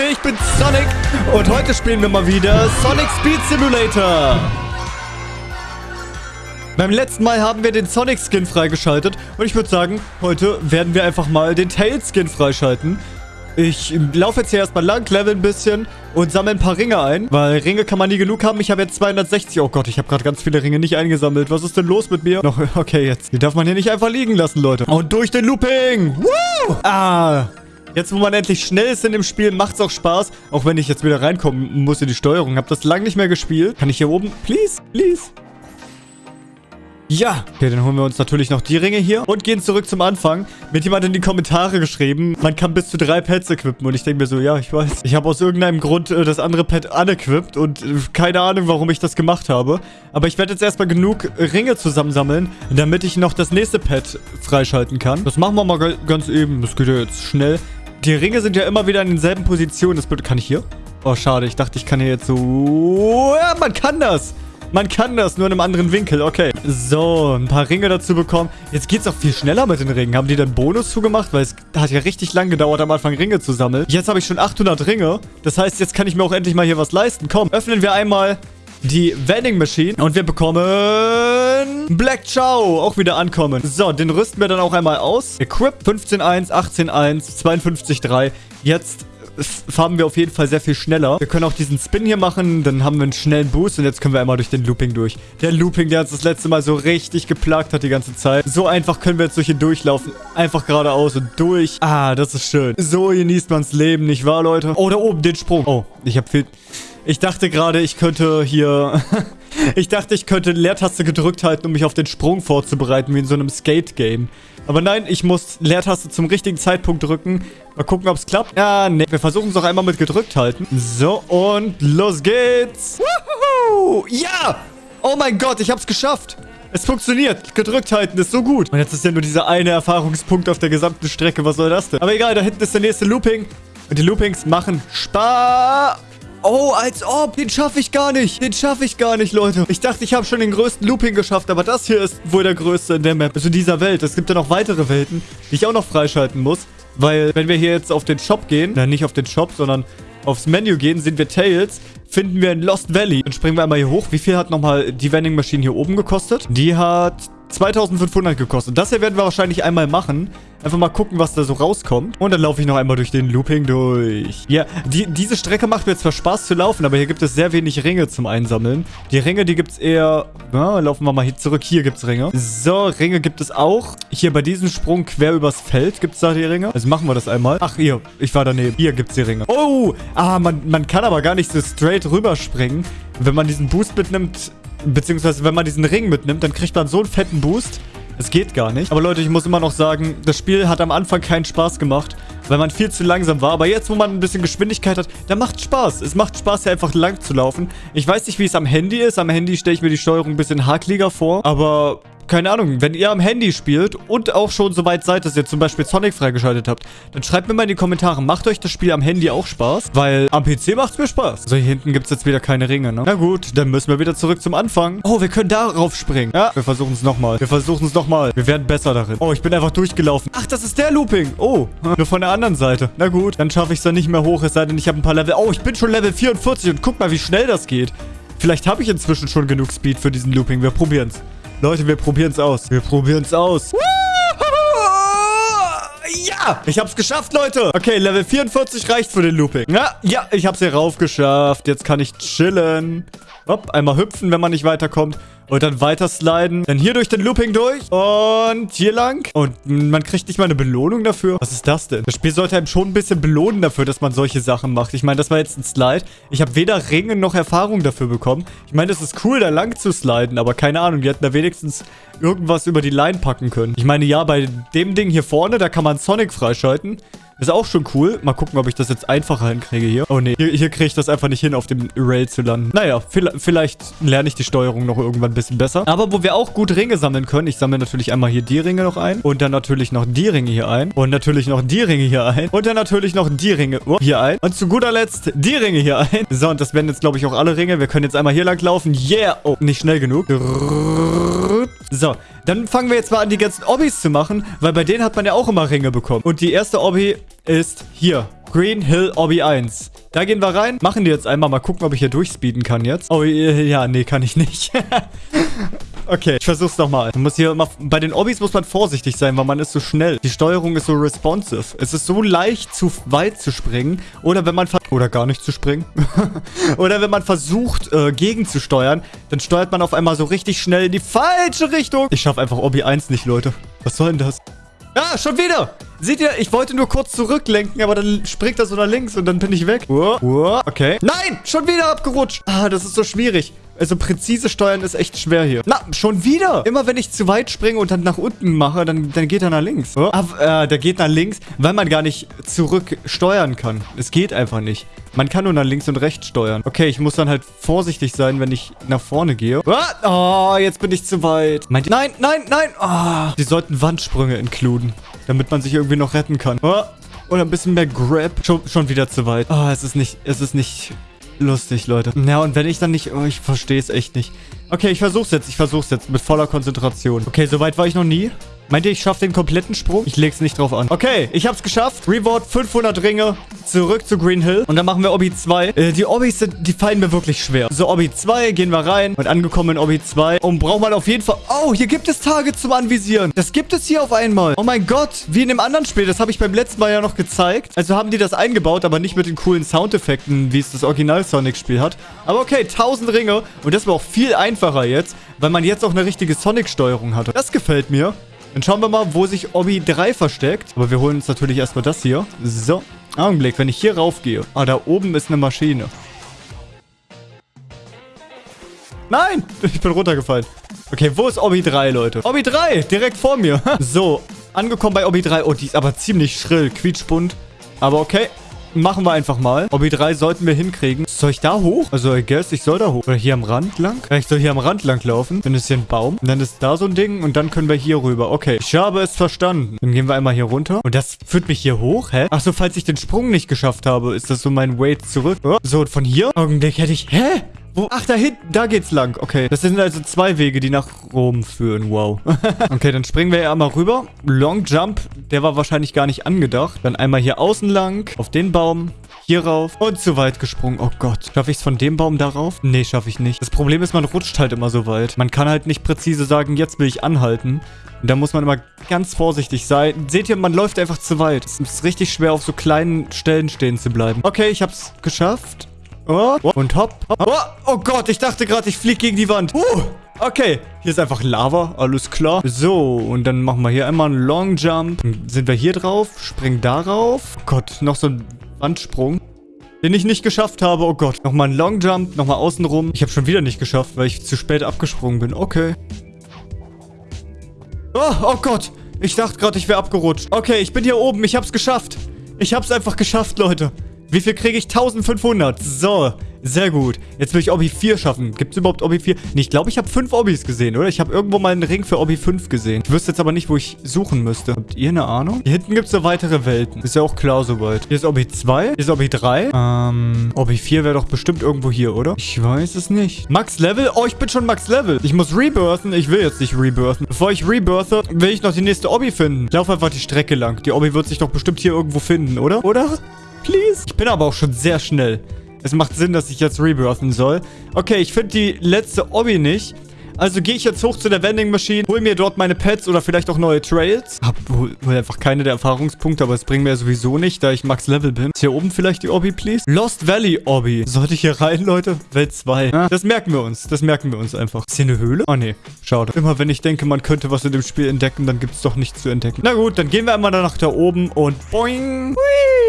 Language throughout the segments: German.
Leute, ich bin Sonic und heute spielen wir mal wieder Sonic Speed Simulator. Beim letzten Mal haben wir den Sonic Skin freigeschaltet und ich würde sagen, heute werden wir einfach mal den Tail Skin freischalten. Ich laufe jetzt hier erstmal lang, level ein bisschen und sammle ein paar Ringe ein, weil Ringe kann man nie genug haben. Ich habe jetzt 260. Oh Gott, ich habe gerade ganz viele Ringe nicht eingesammelt. Was ist denn los mit mir? Noch, okay, jetzt. Die darf man hier nicht einfach liegen lassen, Leute. Und durch den Looping. Woo! Ah, Jetzt, wo man endlich schnell ist in dem Spiel, macht es auch Spaß. Auch wenn ich jetzt wieder reinkommen muss in die Steuerung. Hab das lange nicht mehr gespielt. Kann ich hier oben? Please, please. Ja, okay, dann holen wir uns natürlich noch die Ringe hier und gehen zurück zum Anfang. Mit jemand in die Kommentare geschrieben, man kann bis zu drei Pets equippen. Und ich denke mir so, ja, ich weiß. Ich habe aus irgendeinem Grund äh, das andere Pet unequipped und äh, keine Ahnung, warum ich das gemacht habe. Aber ich werde jetzt erstmal genug Ringe zusammensammeln, damit ich noch das nächste Pet freischalten kann. Das machen wir mal ganz eben. Das geht ja jetzt schnell. Die Ringe sind ja immer wieder in denselben Positionen. Das kann ich hier? Oh, schade. Ich dachte, ich kann hier jetzt so... Ja, man kann das. Man kann das, nur in einem anderen Winkel. Okay. So, ein paar Ringe dazu bekommen. Jetzt geht es auch viel schneller mit den Ringen. Haben die dann Bonus zugemacht? Weil es hat ja richtig lang gedauert, am Anfang Ringe zu sammeln. Jetzt habe ich schon 800 Ringe. Das heißt, jetzt kann ich mir auch endlich mal hier was leisten. Komm, öffnen wir einmal die Vending Machine. Und wir bekommen Black Chow. Auch wieder ankommen. So, den rüsten wir dann auch einmal aus. Equip 15.1, 18.1, 52.3. Jetzt farben wir auf jeden Fall sehr viel schneller. Wir können auch diesen Spin hier machen, dann haben wir einen schnellen Boost und jetzt können wir einmal durch den Looping durch. Der Looping, der uns das letzte Mal so richtig geplagt hat die ganze Zeit. So einfach können wir jetzt durch ihn durchlaufen. Einfach geradeaus und durch. Ah, das ist schön. So genießt man's Leben, nicht wahr, Leute? Oh, da oben, den Sprung. Oh, ich habe viel... Ich dachte gerade, ich könnte hier... ich dachte, ich könnte Leertaste gedrückt halten, um mich auf den Sprung vorzubereiten, wie in so einem Skate-Game. Aber nein, ich muss Leertaste zum richtigen Zeitpunkt drücken. Mal gucken, ob es klappt. Ja, nee. Wir versuchen es auch einmal mit gedrückt halten. So, und los geht's. Woohoo! Ja! Oh mein Gott, ich hab's geschafft. Es funktioniert. Gedrückt halten ist so gut. Und jetzt ist ja nur dieser eine Erfahrungspunkt auf der gesamten Strecke. Was soll das denn? Aber egal, da hinten ist der nächste Looping. Und die Loopings machen Spaß. Oh, als ob. Den schaffe ich gar nicht. Den schaffe ich gar nicht, Leute. Ich dachte, ich habe schon den größten Looping geschafft, aber das hier ist wohl der größte in der Map. Also dieser Welt. Es gibt ja noch weitere Welten, die ich auch noch freischalten muss. Weil, wenn wir hier jetzt auf den Shop gehen, na, nicht auf den Shop, sondern aufs Menü gehen, sind wir Tails, finden wir in Lost Valley. Dann springen wir einmal hier hoch. Wie viel hat nochmal die Vending Machine hier oben gekostet? Die hat 2500 gekostet. Das hier werden wir wahrscheinlich einmal machen. Einfach mal gucken, was da so rauskommt. Und dann laufe ich noch einmal durch den Looping durch. Ja, die, diese Strecke macht mir zwar Spaß zu laufen, aber hier gibt es sehr wenig Ringe zum Einsammeln. Die Ringe, die gibt es eher... Ja, laufen wir mal hier zurück. Hier gibt es Ringe. So, Ringe gibt es auch. Hier bei diesem Sprung quer übers Feld gibt es da die Ringe. Also machen wir das einmal. Ach, hier. Ich war daneben. Hier gibt es die Ringe. Oh! Ah, man, man kann aber gar nicht so straight rüberspringen. Wenn man diesen Boost mitnimmt, beziehungsweise wenn man diesen Ring mitnimmt, dann kriegt man so einen fetten Boost. Es geht gar nicht. Aber Leute, ich muss immer noch sagen, das Spiel hat am Anfang keinen Spaß gemacht, weil man viel zu langsam war. Aber jetzt, wo man ein bisschen Geschwindigkeit hat, da macht Spaß. Es macht Spaß, hier einfach lang zu laufen. Ich weiß nicht, wie es am Handy ist. Am Handy stelle ich mir die Steuerung ein bisschen hakliger vor. Aber keine Ahnung, wenn ihr am Handy spielt und auch schon so weit seid, dass ihr zum Beispiel Sonic freigeschaltet habt, dann schreibt mir mal in die Kommentare, macht euch das Spiel am Handy auch Spaß? Weil am PC macht es mir Spaß. So, hier hinten gibt es jetzt wieder keine Ringe, ne? Na gut, dann müssen wir wieder zurück zum Anfang. Oh, wir können darauf springen. Ja, wir versuchen es nochmal. Wir versuchen es nochmal. Wir werden besser darin. Oh, ich bin einfach durchgelaufen. Ach, das ist der Looping. Oh, nur von der anderen Seite. Na gut, dann schaffe ich es dann nicht mehr hoch, es sei denn, ich habe ein paar Level. Oh, ich bin schon Level 44 und guck mal, wie schnell das geht. Vielleicht habe ich inzwischen schon genug Speed für diesen Looping. Wir probieren es. Leute, wir probieren es aus. Wir probieren es aus. Ja, ich hab's geschafft, Leute. Okay, Level 44 reicht für den Looping. Ja, ja, ich hab's hier rauf geschafft. Jetzt kann ich chillen. Hopp, einmal hüpfen, wenn man nicht weiterkommt. Und dann weiter sliden. Dann hier durch den Looping durch. Und hier lang. Und man kriegt nicht mal eine Belohnung dafür. Was ist das denn? Das Spiel sollte einem schon ein bisschen belohnen dafür, dass man solche Sachen macht. Ich meine, das war jetzt ein Slide. Ich habe weder Ringe noch Erfahrung dafür bekommen. Ich meine, das ist cool, da lang zu sliden. Aber keine Ahnung, die hätten da wenigstens irgendwas über die Line packen können. Ich meine, ja, bei dem Ding hier vorne, da kann man Sonic freischalten. Ist auch schon cool. Mal gucken, ob ich das jetzt einfacher hinkriege hier. Oh nee, hier, hier kriege ich das einfach nicht hin, auf dem Rail zu landen. Naja, vielleicht lerne ich die Steuerung noch irgendwann ein bisschen besser. Aber wo wir auch gut Ringe sammeln können, ich sammle natürlich einmal hier die Ringe noch ein. Und dann natürlich noch die Ringe hier ein. Und natürlich noch die Ringe hier ein. Und dann natürlich noch die Ringe oh, hier ein. Und zu guter Letzt die Ringe hier ein. So, und das werden jetzt, glaube ich, auch alle Ringe. Wir können jetzt einmal hier lang laufen. Yeah! Oh, nicht schnell genug. So, dann fangen wir jetzt mal an, die ganzen Obbys zu machen, weil bei denen hat man ja auch immer Ringe bekommen. Und die erste Obby ist hier. Green Hill Obby 1. Da gehen wir rein, machen die jetzt einmal. Mal gucken, ob ich hier durchspeeden kann jetzt. Oh, ja, nee, kann ich nicht. Okay, ich versuch's nochmal. Man muss hier immer, bei den Obbys muss man vorsichtig sein, weil man ist so schnell. Die Steuerung ist so responsive. Es ist so leicht, zu weit zu springen. Oder wenn man, oder gar nicht zu springen. oder wenn man versucht, äh, gegenzusteuern, dann steuert man auf einmal so richtig schnell in die falsche Richtung. Ich schaffe einfach Obby 1 nicht, Leute. Was soll denn das? Ah, schon wieder! Seht ihr, ich wollte nur kurz zurücklenken, aber dann springt er so nach links und dann bin ich weg. Okay. Nein, schon wieder abgerutscht. Ah, das ist so schwierig. Also präzise steuern ist echt schwer hier. Na, schon wieder. Immer wenn ich zu weit springe und dann nach unten mache, dann, dann geht er nach links. Oh. Ah, äh, der geht nach links, weil man gar nicht zurück steuern kann. Es geht einfach nicht. Man kann nur nach links und rechts steuern. Okay, ich muss dann halt vorsichtig sein, wenn ich nach vorne gehe. Ah, oh, jetzt bin ich zu weit. Meint nein, nein, nein. Oh. Die sollten Wandsprünge inkluden, damit man sich irgendwie noch retten kann. Oh. Oder ein bisschen mehr Grab. Schon, schon wieder zu weit. Ah, oh, es ist nicht, es ist nicht lustig, Leute. Ja, und wenn ich dann nicht... Oh, ich verstehe es echt nicht. Okay, ich versuch's jetzt. Ich versuch's jetzt mit voller Konzentration. Okay, so weit war ich noch nie. Meint ihr, ich schaffe den kompletten Sprung? Ich leg's nicht drauf an. Okay, ich hab's geschafft. Reward 500 Ringe. Zurück zu Green Hill. Und dann machen wir Obby 2. Äh, die Obbys sind, die fallen mir wirklich schwer. So, Obby 2, gehen wir rein. Und angekommen in Obby 2. Und braucht man auf jeden Fall... Oh, hier gibt es Tage zum Anvisieren. Das gibt es hier auf einmal. Oh mein Gott. Wie in dem anderen Spiel. Das habe ich beim letzten Mal ja noch gezeigt. Also haben die das eingebaut, aber nicht mit den coolen Soundeffekten, wie es das Original Sonic-Spiel hat. Aber okay, 1000 Ringe. Und das war auch viel einfacher jetzt, weil man jetzt auch eine richtige Sonic-Steuerung hatte. Das gefällt mir. Dann schauen wir mal, wo sich Obby 3 versteckt. Aber wir holen uns natürlich erstmal das hier. So. Augenblick, wenn ich hier raufgehe. Ah, da oben ist eine Maschine. Nein! Ich bin runtergefallen. Okay, wo ist Obby 3, Leute? Obby 3! Direkt vor mir. so, angekommen bei Obby 3. Oh, die ist aber ziemlich schrill. Quietschbunt. Aber okay. Machen wir einfach mal. Obby 3 sollten wir hinkriegen. Soll ich da hoch? Also, I guess, ich soll da hoch. Oder hier am Rand lang? Ja, ich soll hier am Rand lang laufen. Dann ist hier ein Baum. Und dann ist da so ein Ding. Und dann können wir hier rüber. Okay, ich habe es verstanden. Dann gehen wir einmal hier runter. Und das führt mich hier hoch? Hä? Achso, falls ich den Sprung nicht geschafft habe, ist das so mein Weight zurück. Oh. So, und von hier? Augenblick hätte ich... Hä? Wo? Ach, da hinten, da geht's lang. Okay, das sind also zwei Wege, die nach Rom führen. Wow. okay, dann springen wir ja einmal rüber. Long Jump, der war wahrscheinlich gar nicht angedacht. Dann einmal hier außen lang, auf den Baum. Hier rauf und zu weit gesprungen. Oh Gott. Schaffe ich es von dem Baum darauf? Nee, schaffe ich nicht. Das Problem ist, man rutscht halt immer so weit. Man kann halt nicht präzise sagen, jetzt will ich anhalten. Und da muss man immer ganz vorsichtig sein. Seht ihr, man läuft einfach zu weit. Es ist richtig schwer, auf so kleinen Stellen stehen zu bleiben. Okay, ich habe es geschafft. Oh, und hopp. Oh, oh Gott, ich dachte gerade, ich fliege gegen die Wand. Uh, okay. Hier ist einfach Lava, alles klar. So, und dann machen wir hier einmal einen Long Jump. Sind wir hier drauf, springen darauf. Oh Gott, noch so ein Wandsprung. Den ich nicht geschafft habe. Oh Gott. Nochmal ein Long Jump. Nochmal außenrum. Ich habe schon wieder nicht geschafft, weil ich zu spät abgesprungen bin. Okay. Oh, oh Gott. Ich dachte gerade, ich wäre abgerutscht. Okay, ich bin hier oben. Ich habe es geschafft. Ich habe es einfach geschafft, Leute. Wie viel kriege ich? 1500. So, sehr gut. Jetzt will ich Obby 4 schaffen. Gibt es überhaupt Obby 4? Nee, ich glaube, ich habe 5 Obbys gesehen, oder? Ich habe irgendwo mal einen Ring für Obby 5 gesehen. Ich wüsste jetzt aber nicht, wo ich suchen müsste. Habt ihr eine Ahnung? Hier hinten gibt es ja weitere Welten. Ist ja auch klar soweit. Hier ist Obby 2. Hier ist Obby 3. Ähm, Obby 4 wäre doch bestimmt irgendwo hier, oder? Ich weiß es nicht. Max Level? Oh, ich bin schon Max Level. Ich muss rebirthen. Ich will jetzt nicht rebirthen. Bevor ich rebirthe, will ich noch die nächste Obby finden. Ich laufe einfach die Strecke lang. Die Obby wird sich doch bestimmt hier irgendwo finden, oder? Oder? Please. Ich bin aber auch schon sehr schnell. Es macht Sinn, dass ich jetzt rebirthen soll. Okay, ich finde die letzte Obby nicht. Also gehe ich jetzt hoch zu der Vending Machine, hol mir dort meine Pets oder vielleicht auch neue Trails. Hab wohl einfach keine der Erfahrungspunkte, aber es bringt mir ja sowieso nicht, da ich Max Level bin. Ist hier oben vielleicht die Obby, please? Lost Valley Obby. Sollte ich hier rein, Leute? Welt 2. Ja, das merken wir uns. Das merken wir uns einfach. Ist hier eine Höhle? Oh, nee. Schade. Immer wenn ich denke, man könnte was in dem Spiel entdecken, dann gibt es doch nichts zu entdecken. Na gut, dann gehen wir einmal nach da oben und boing.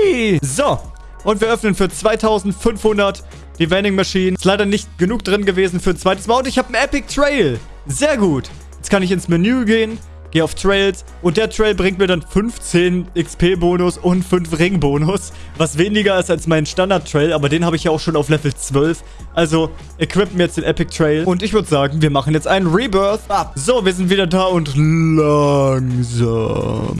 Hui. So. Und wir öffnen für 2500 die Vending Machine. Ist leider nicht genug drin gewesen für ein zweites Mal. Und ich habe einen Epic Trail. Sehr gut. Jetzt kann ich ins Menü gehen. Gehe auf Trails und der Trail bringt mir dann 15 XP-Bonus und 5 Ring-Bonus, was weniger ist als mein Standard-Trail, aber den habe ich ja auch schon auf Level 12. Also equippen wir jetzt den Epic Trail und ich würde sagen, wir machen jetzt einen Rebirth ab. So, wir sind wieder da und langsam.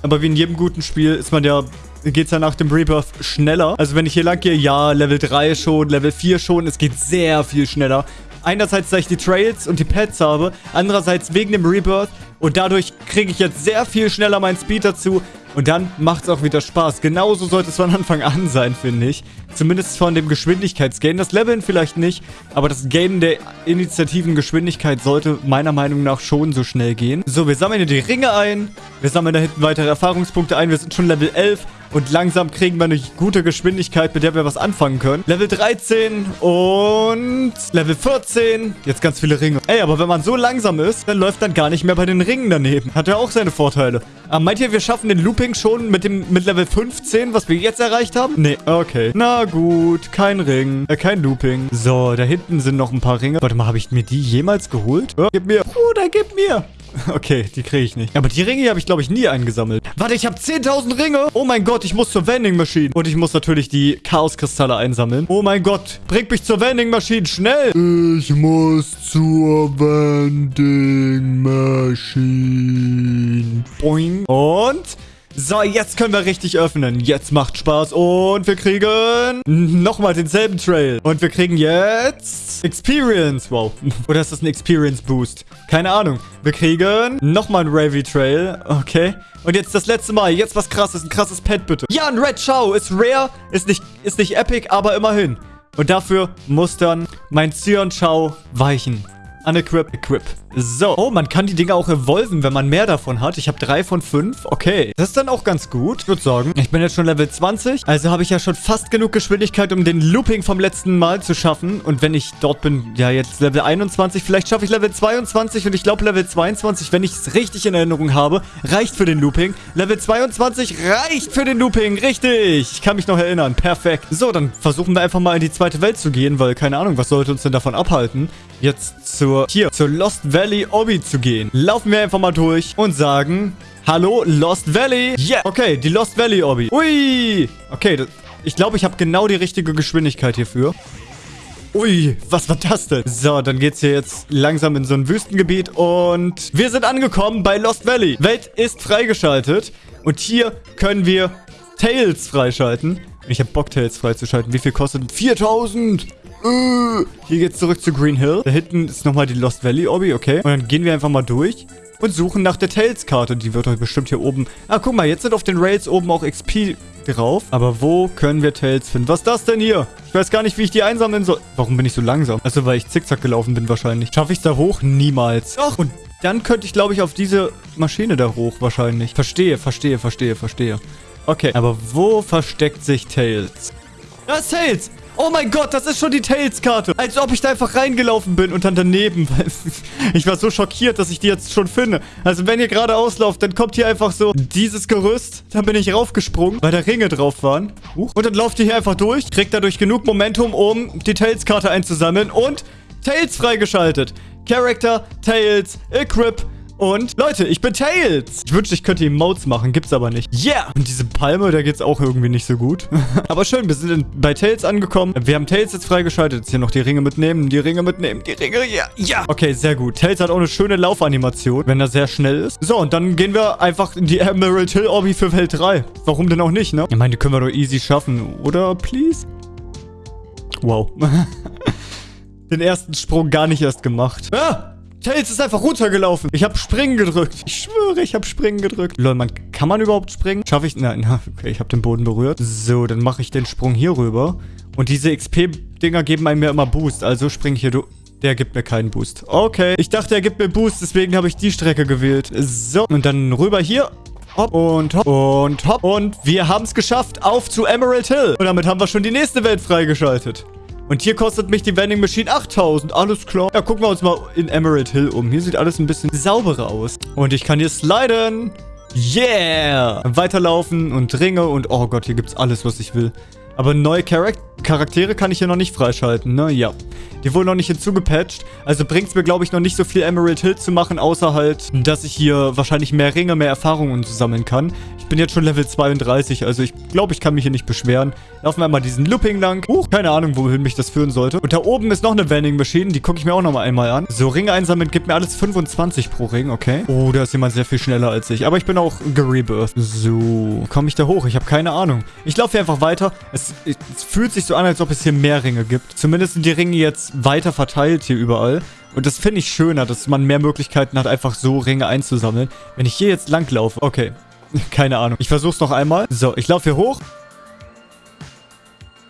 Aber wie in jedem guten Spiel ist man ja geht es ja nach dem Rebirth schneller. Also wenn ich hier lang gehe, ja, Level 3 schon, Level 4 schon. Es geht sehr viel schneller. Einerseits, da ich die Trails und die Pets habe. Andererseits wegen dem Rebirth. Und dadurch kriege ich jetzt sehr viel schneller meinen Speed dazu. Und dann macht es auch wieder Spaß. Genauso sollte es von Anfang an sein, finde ich. Zumindest von dem Geschwindigkeitsgain. Das Leveln vielleicht nicht, aber das Gain der initiativen Geschwindigkeit sollte meiner Meinung nach schon so schnell gehen. So, wir sammeln hier die Ringe ein. Wir sammeln da hinten weitere Erfahrungspunkte ein. Wir sind schon Level 11. Und langsam kriegen wir eine gute Geschwindigkeit, mit der wir was anfangen können. Level 13 und Level 14. Jetzt ganz viele Ringe. Ey, aber wenn man so langsam ist, dann läuft dann gar nicht mehr bei den Ringen daneben. Hat ja auch seine Vorteile. Aber ah, meint ihr, wir schaffen den Looping schon mit dem mit Level 15, was wir jetzt erreicht haben? Nee, okay. Na gut, kein Ring, äh, kein Looping. So, da hinten sind noch ein paar Ringe. Warte mal, habe ich mir die jemals geholt? Oh, gib mir. Bruder, gib mir. Okay, die kriege ich nicht. Aber die Ringe habe ich, glaube ich, nie eingesammelt. Warte, ich habe 10.000 Ringe. Oh mein Gott, ich muss zur Vending Machine. Und ich muss natürlich die Chaoskristalle einsammeln. Oh mein Gott, bring mich zur Vending Machine, schnell. Ich muss zur Vending Machine. Boing. Und... So, jetzt können wir richtig öffnen. Jetzt macht Spaß. Und wir kriegen nochmal denselben Trail. Und wir kriegen jetzt Experience. Wow. Oder ist das ein Experience Boost? Keine Ahnung. Wir kriegen nochmal einen Ravy Trail. Okay. Und jetzt das letzte Mal. Jetzt was krasses. Ein krasses Pet, bitte. Ja, ein Red Chow. Ist rare. Ist nicht, ist nicht epic, aber immerhin. Und dafür muss dann mein Cyan Chow weichen. Unequip, equip. So. Oh, man kann die Dinger auch evolven, wenn man mehr davon hat. Ich habe drei von fünf. Okay. Das ist dann auch ganz gut. Ich würde sagen, ich bin jetzt schon Level 20. Also habe ich ja schon fast genug Geschwindigkeit, um den Looping vom letzten Mal zu schaffen. Und wenn ich dort bin, ja jetzt Level 21, vielleicht schaffe ich Level 22. Und ich glaube Level 22, wenn ich es richtig in Erinnerung habe, reicht für den Looping. Level 22 reicht für den Looping. Richtig. Ich kann mich noch erinnern. Perfekt. So, dann versuchen wir einfach mal in die zweite Welt zu gehen, weil keine Ahnung, was sollte uns denn davon abhalten, jetzt zur, hier, zur Lost Valley Valley Obby zu gehen. Laufen wir einfach mal durch und sagen... Hallo, Lost Valley. Yeah. Okay, die Lost Valley Obby. Ui. Okay, das, ich glaube, ich habe genau die richtige Geschwindigkeit hierfür. Ui, was war das denn? So, dann geht's hier jetzt langsam in so ein Wüstengebiet und wir sind angekommen bei Lost Valley. Welt ist freigeschaltet und hier können wir Tails freischalten. Ich habe Bock, Tails freizuschalten. Wie viel kostet? 4000! Äh, hier geht's zurück zu Green Hill. Da hinten ist nochmal die Lost Valley Obby, okay. Und dann gehen wir einfach mal durch und suchen nach der Tails-Karte. Die wird euch bestimmt hier oben... Ah, guck mal, jetzt sind auf den Rails oben auch XP drauf. Aber wo können wir Tails finden? Was ist das denn hier? Ich weiß gar nicht, wie ich die einsammeln soll. Warum bin ich so langsam? Also, weil ich zickzack gelaufen bin wahrscheinlich. Schaffe ich da hoch? Niemals. Doch, und dann könnte ich, glaube ich, auf diese Maschine da hoch wahrscheinlich. Verstehe, verstehe, verstehe, verstehe. Okay, aber wo versteckt sich Tails? Da ist Tails! Oh mein Gott, das ist schon die Tails-Karte. Als ob ich da einfach reingelaufen bin und dann daneben. ich war so schockiert, dass ich die jetzt schon finde. Also wenn ihr gerade auslauft, dann kommt hier einfach so dieses Gerüst. Dann bin ich raufgesprungen, weil da Ringe drauf waren. und dann lauft ihr hier einfach durch, kriegt dadurch genug Momentum, um die Tails-Karte einzusammeln und Tails freigeschaltet. Character, Tails, Equip, und Leute, ich bin Tails. Ich wünschte, ich könnte Emotes machen. Gibt's aber nicht. Yeah. Und diese Palme, da geht's auch irgendwie nicht so gut. aber schön, wir sind bei Tails angekommen. Wir haben Tails jetzt freigeschaltet. Jetzt hier noch die Ringe mitnehmen. Die Ringe mitnehmen. Die Ringe, ja. Ja. Okay, sehr gut. Tails hat auch eine schöne Laufanimation, wenn er sehr schnell ist. So, und dann gehen wir einfach in die Emerald Hill Obby für Welt 3. Warum denn auch nicht, ne? Ich meine, die können wir doch easy schaffen. Oder, please? Wow. Den ersten Sprung gar nicht erst gemacht. Ah! Tails ist einfach runtergelaufen. Ich habe Springen gedrückt. Ich schwöre, ich habe Springen gedrückt. Lol, man, kann man überhaupt springen? Schaffe ich? Nein, okay, ich habe den Boden berührt. So, dann mache ich den Sprung hier rüber. Und diese XP-Dinger geben einem ja immer Boost. Also spring ich hier durch. Der gibt mir keinen Boost. Okay, ich dachte, er gibt mir Boost, deswegen habe ich die Strecke gewählt. So, und dann rüber hier. Hopp und hopp und hopp. Und wir haben es geschafft. Auf zu Emerald Hill. Und damit haben wir schon die nächste Welt freigeschaltet. Und hier kostet mich die Vending Machine 8000. Alles klar. Ja, gucken wir uns mal in Emerald Hill um. Hier sieht alles ein bisschen sauberer aus. Und ich kann hier sliden. Yeah! Weiterlaufen und Ringe und... Oh Gott, hier gibt's alles, was ich will. Aber neue Charakter Charaktere kann ich hier noch nicht freischalten, ne? Ja. Die wurden noch nicht hinzugepatcht. Also bringt es mir, glaube ich, noch nicht so viel Emerald Hill zu machen, außer halt, dass ich hier wahrscheinlich mehr Ringe, mehr Erfahrungen sammeln kann. Ich bin jetzt schon Level 32, also ich glaube, ich kann mich hier nicht beschweren. Laufen wir mal diesen Looping lang. Huch, keine Ahnung, wohin mich das führen sollte. Und da oben ist noch eine Vending Machine, die gucke ich mir auch noch mal einmal an. So, Ringe einsammeln gibt mir alles 25 pro Ring, okay. Oh, da ist jemand sehr viel schneller als ich. Aber ich bin auch gerebirthed. So, komme ich da hoch? Ich habe keine Ahnung. Ich laufe hier einfach weiter. Es, es fühlt sich so an, als ob es hier mehr Ringe gibt. Zumindest sind die Ringe jetzt weiter verteilt hier überall. Und das finde ich schöner, dass man mehr Möglichkeiten hat, einfach so Ringe einzusammeln. Wenn ich hier jetzt langlaufe, okay. Keine Ahnung. Ich versuch's noch einmal. So, ich laufe hier hoch.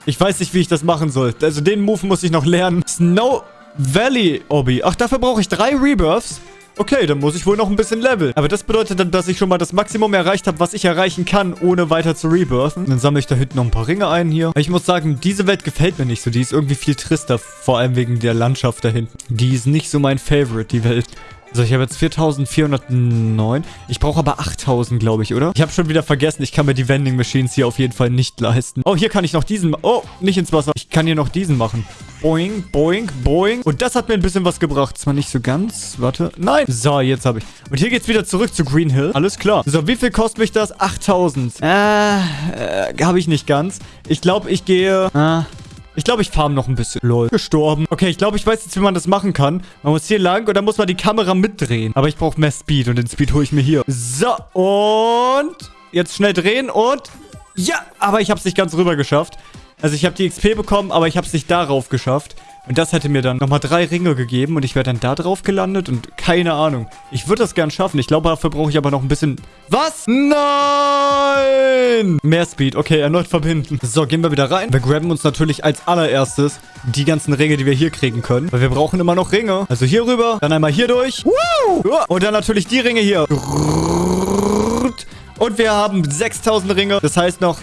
Ich weiß nicht, wie ich das machen soll. Also den Move muss ich noch lernen. Snow Valley Obby. Ach, dafür brauche ich drei Rebirths. Okay, dann muss ich wohl noch ein bisschen leveln. Aber das bedeutet dann, dass ich schon mal das Maximum erreicht habe, was ich erreichen kann, ohne weiter zu rebirthen. Dann sammle ich da hinten noch ein paar Ringe ein hier. Ich muss sagen, diese Welt gefällt mir nicht so. Die ist irgendwie viel trister, vor allem wegen der Landschaft da hinten. Die ist nicht so mein Favorite, die Welt. So, ich habe jetzt 4409. Ich brauche aber 8000, glaube ich, oder? Ich habe schon wieder vergessen, ich kann mir die Vending Machines hier auf jeden Fall nicht leisten. Oh, hier kann ich noch diesen... Oh, nicht ins Wasser. Ich kann hier noch diesen machen. Boing, boing, boing. Und das hat mir ein bisschen was gebracht. Zwar nicht so ganz. Warte. Nein. So, jetzt habe ich. Und hier geht's wieder zurück zu Green Hill. Alles klar. So, wie viel kostet mich das? 8000. Äh, äh habe ich nicht ganz. Ich glaube, ich gehe... Äh, ich glaube, ich farm noch ein bisschen. Lol. Gestorben. Okay, ich glaube, ich weiß jetzt, wie man das machen kann. Man muss hier lang und dann muss man die Kamera mitdrehen. Aber ich brauche mehr Speed und den Speed hole ich mir hier. So, und jetzt schnell drehen und... Ja, aber ich habe es nicht ganz rüber geschafft. Also ich habe die XP bekommen, aber ich habe es nicht darauf geschafft. Und das hätte mir dann nochmal drei Ringe gegeben und ich wäre dann da drauf gelandet und keine Ahnung. Ich würde das gern schaffen. Ich glaube, dafür brauche ich aber noch ein bisschen... Was? Nein! Mehr Speed. Okay, erneut verbinden. So, gehen wir wieder rein. Wir grabben uns natürlich als allererstes die ganzen Ringe, die wir hier kriegen können. Weil wir brauchen immer noch Ringe. Also hier rüber, dann einmal hier durch. Und dann natürlich die Ringe hier. Und wir haben 6000 Ringe. Das heißt noch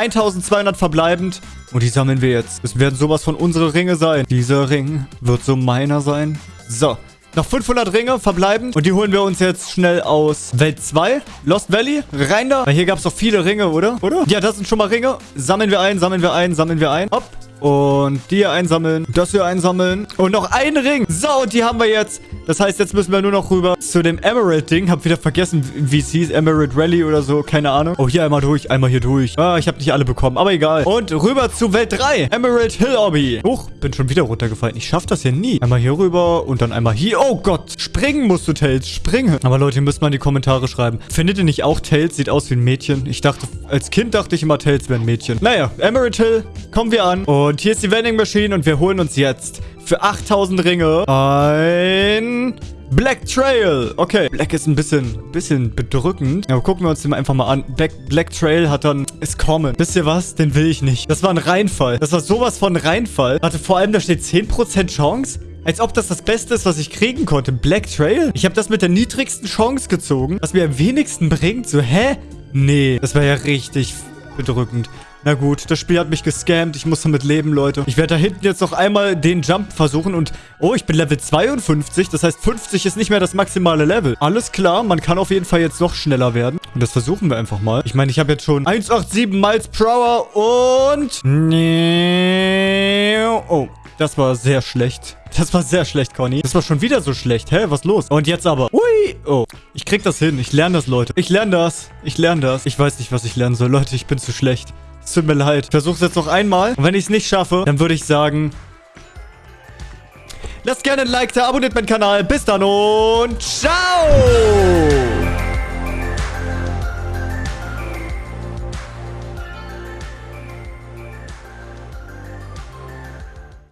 1200 verbleibend. Und die sammeln wir jetzt. Das werden sowas von unsere Ringe sein. Dieser Ring wird so meiner sein. So. Noch 500 Ringe verbleiben. Und die holen wir uns jetzt schnell aus Welt 2. Lost Valley. Rein da. Weil hier gab es doch viele Ringe, oder? Oder? Ja, das sind schon mal Ringe. Sammeln wir ein, sammeln wir ein, sammeln wir ein. Hopp. Und die hier einsammeln. Das hier einsammeln. Und noch ein Ring. So, und die haben wir jetzt. Das heißt, jetzt müssen wir nur noch rüber zu dem Emerald-Ding. Hab wieder vergessen, wie es hieß. Emerald Rally oder so. Keine Ahnung. Oh, hier einmal durch. Einmal hier durch. Ah, ich habe nicht alle bekommen. Aber egal. Und rüber zu Welt 3. Emerald Hill Obby. Huch, bin schon wieder runtergefallen. Ich schaff das hier nie. Einmal hier rüber und dann einmal hier. Oh Gott. Springen musst du, Tails. Springen. Aber Leute, ihr müsst mal in die Kommentare schreiben. Findet ihr nicht auch, Tails sieht aus wie ein Mädchen? Ich dachte, als Kind dachte ich immer, Tails wäre ein Mädchen. Naja, Emerald Hill. Kommen wir an. Und hier ist die Vending Machine und wir holen uns jetzt für 8000 Ringe ein... Black Trail. Okay. Black ist ein bisschen, bisschen bedrückend. Aber gucken wir uns den einfach mal an. Black, Black Trail hat dann... Ist common. Wisst ihr was? Den will ich nicht. Das war ein Reinfall. Das war sowas von Reinfall. Warte, vor allem da steht 10% Chance. Als ob das das Beste ist, was ich kriegen konnte. Black Trail? Ich habe das mit der niedrigsten Chance gezogen. Was mir am wenigsten bringt. So, hä? Nee. Das war ja richtig bedrückend. Na gut, das Spiel hat mich gescammt. Ich muss damit leben, Leute. Ich werde da hinten jetzt noch einmal den Jump versuchen und... Oh, ich bin Level 52. Das heißt, 50 ist nicht mehr das maximale Level. Alles klar, man kann auf jeden Fall jetzt noch schneller werden. Und das versuchen wir einfach mal. Ich meine, ich habe jetzt schon 187 Miles per Hour und... Oh, das war sehr schlecht. Das war sehr schlecht, Conny. Das war schon wieder so schlecht. Hä, was los? Und jetzt aber. Ui. Oh. Ich krieg das hin. Ich lerne das, Leute. Ich lerne das. Ich lerne das. Ich weiß nicht, was ich lernen soll. Leute, ich bin zu schlecht. Tut mir leid. Ich versuche es jetzt noch einmal. Und wenn ich es nicht schaffe, dann würde ich sagen... Lasst gerne ein Like da, abonniert meinen Kanal. Bis dann und ciao!